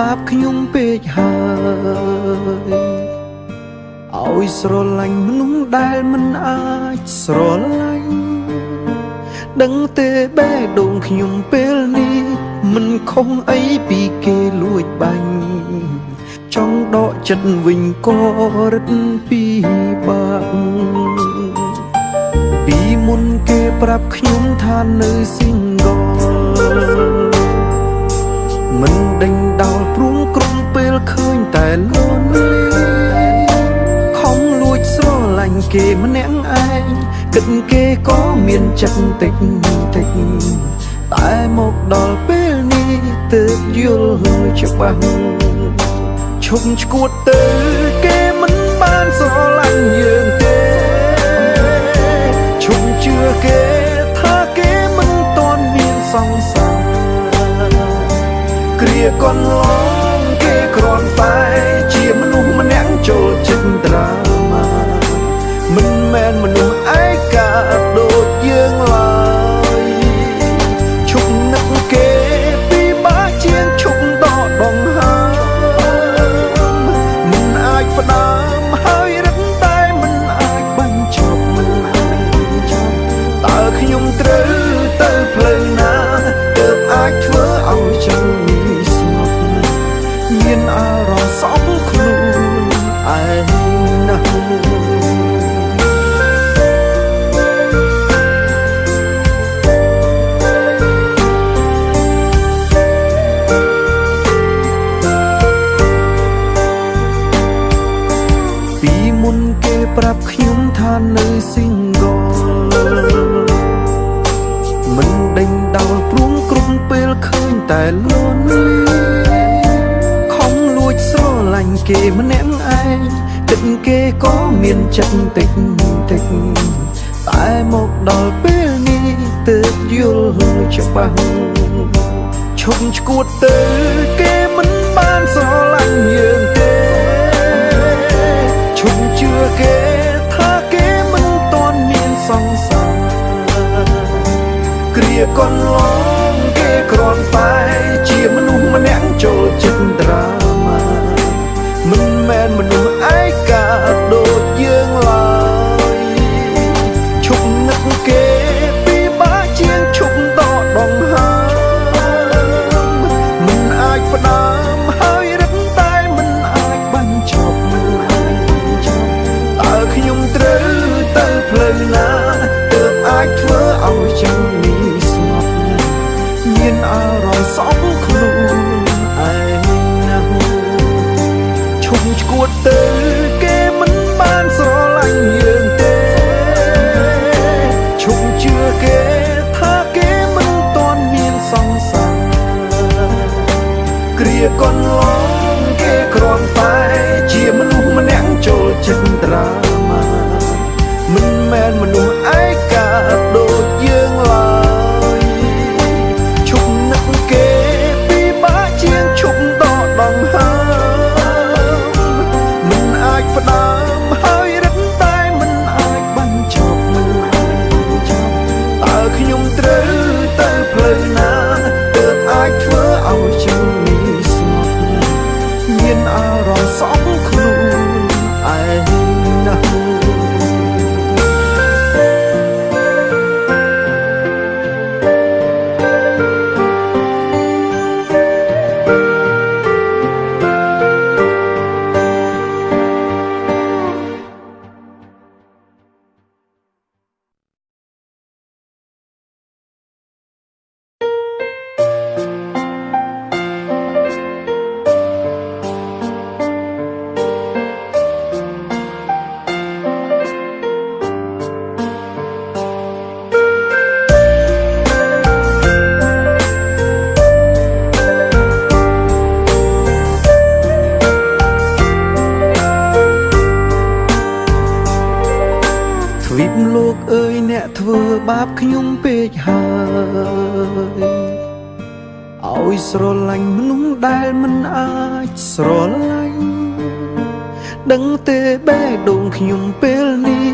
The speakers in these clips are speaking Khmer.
អ្នកធ្វើបាបខ្ញុំពេកហើយឲ្យស្រឡាញ់មនុស្សដែលមិនអាចស្រឡាញ់ដឹងទេបេះដូងខ្ញុំពេលនេះមិនខុសអីពីគេលួចបាញ់ចង់ដកចិត្តវិញក៏រឹតពីបាក់ពីមុនគេប្រាប់ខ្ញុំថានៅ single មិនដេញដោ តែលន់លីខំលួចស្រឡាញ់គេម្នាក់ឯងគិតគេក៏មានចិត្តតិចតិចតែមកដល់ពេលនេះទើបយល់ច្បាស់ឈប់ឈួតទៅគេមិនបានស្រឡាញ់យើងទេឈប់ជឿគេថាគេមិនតន់មានសង្សារគ្រាកន្មុនគេប្រាប់ខ្ញុំថានៅ single មិនដេញដោលព្រួងក្រុមពេលឃើញតែលន់លីស្រឡាញ់គេម្នាក់ឯងគិតគេក៏មានចិត្តតិចតិចតែមកដល់ពេលនេះទើបយល់ច្បាស់ឈប់ឈួតទៅគេ គ្រាកន្លងគេគ្រាន់ រម្មណ៍សោកខ្លួន បាបខ្ញុំពេកហើយឲ្យស្រឡាញ់មនុស្សដែលមិនអាចស្រឡាញ់ដឹងទេបែដងខ្ញុំពេលនេះ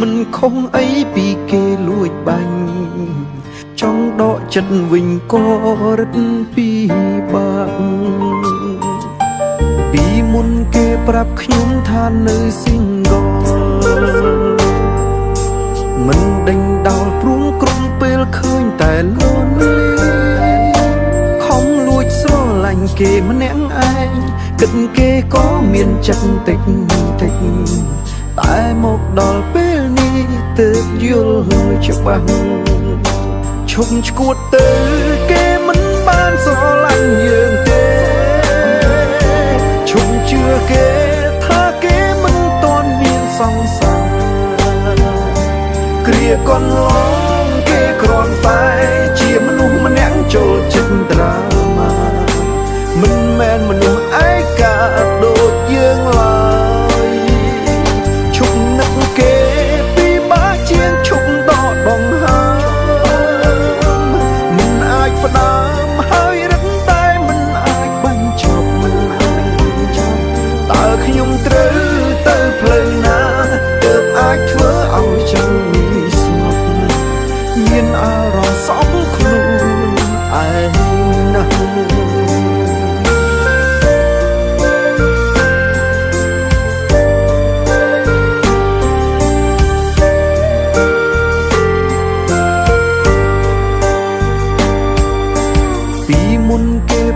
មិនខុសអីពីគេលួចបាញ់ចង់ដកចិត្តវិញក៏រឹតពីបាក់ពីមុនគេប្រាប់ខ្ញុំថានៅស៊ីងកោ មានចិត្តតិចតិចតែមកដល់ពេលនេះទើបយល់ច្បាស់ឈប់ឈួតទៅគេមិនបានស្រឡាញ់យើងទេឈប់ជឿគេថាគេមិនតន់មានសង្សារគ្រាកន្លង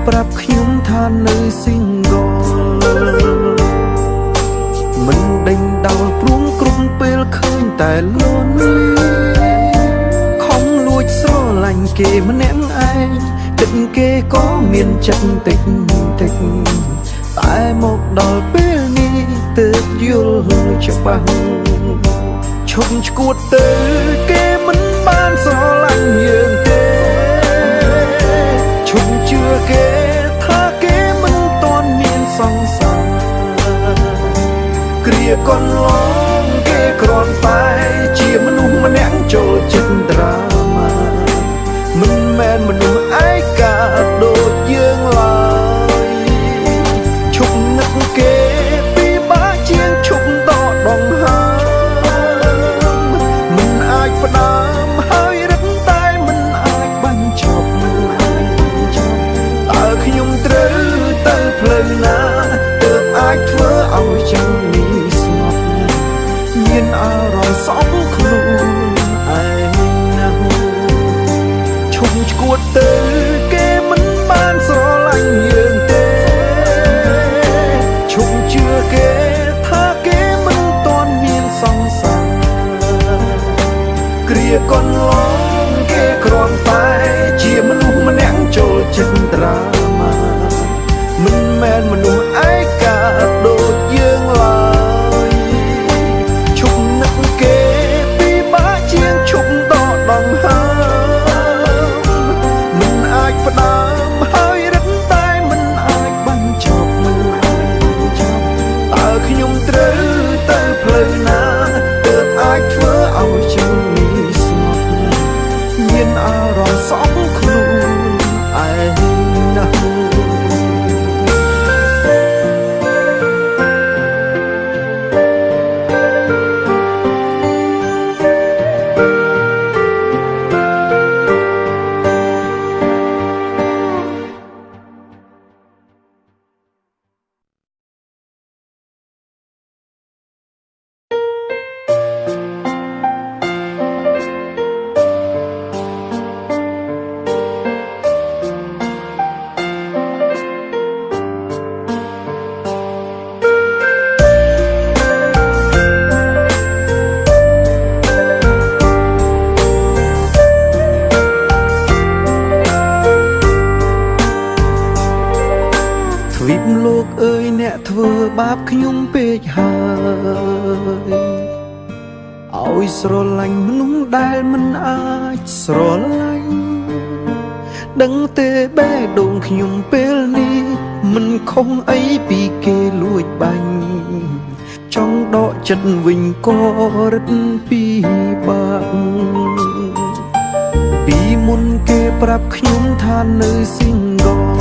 ប្រាប់ខ្ញុំថានៅ single មិនដេញដោលព្រួងក្រុមពេលឃើញតែលន់លីស្រឡាញ់គេម្នាក់ឯងចិត្តគេក៏មានចិត្តតិចតិចតែមកដល់ពេលនេះទើបយល់ច្បាស់ឈប់ឈួតទៅគេមិនបានស្រឡាញ់យើងទេ ឈប់ជឿគេថាគេមិនតន់មានសង្សារគ្រាកន្លងគេគ្រាន់តែជាមនុស្សម្នាក់ចូលចិត្ត ធ្វើបាបខ្ញុំពេកហើយឲ្យស្រឡាញ់មនុស្សដែលមិនអាចស្រឡាញ់ដឹងទេបេះដូងខ្ញុំពេលនេះមិនខុសអីពីគេលួចបាញ់ចង់ដកចិត្តវិញក៏រឹតពីបាក់ពីមុនគេប្រាប់ខ្ញុំថានៅ single